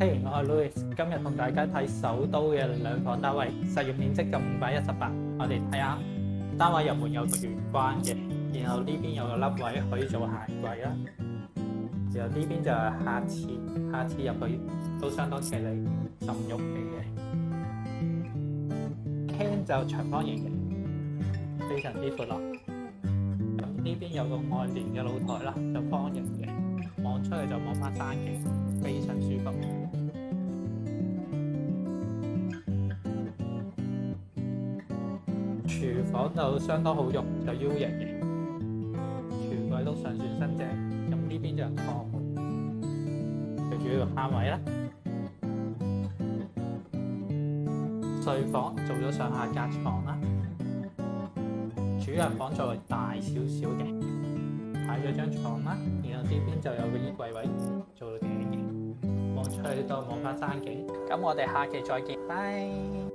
聽完我 Louis，今日同大家睇首都嘅兩房單位，實用面積就五百一十八。我哋睇下單位入门有玄關嘅，然後呢邊有個凹位可以做鞋櫃啦。然後呢邊就系下次下次入去都相當犀利、浸玉嚟嘅。廳就長方形嘅，非常之闊落。呢邊有個外連嘅露台啦，就方形嘅，望出去就望翻山景，非常舒服。廚房就相當好用，就 U 型嘅，廚櫃都上算新淨，咁呢邊就係房，最主要嘅單位啦。睡房做咗上下隔床啦，主人房就係大少少嘅，擺咗張床啦，然後呢邊就有個衣櫃位，做到鏡嘅，望出去都望翻山景。咁我哋下期再見，拜。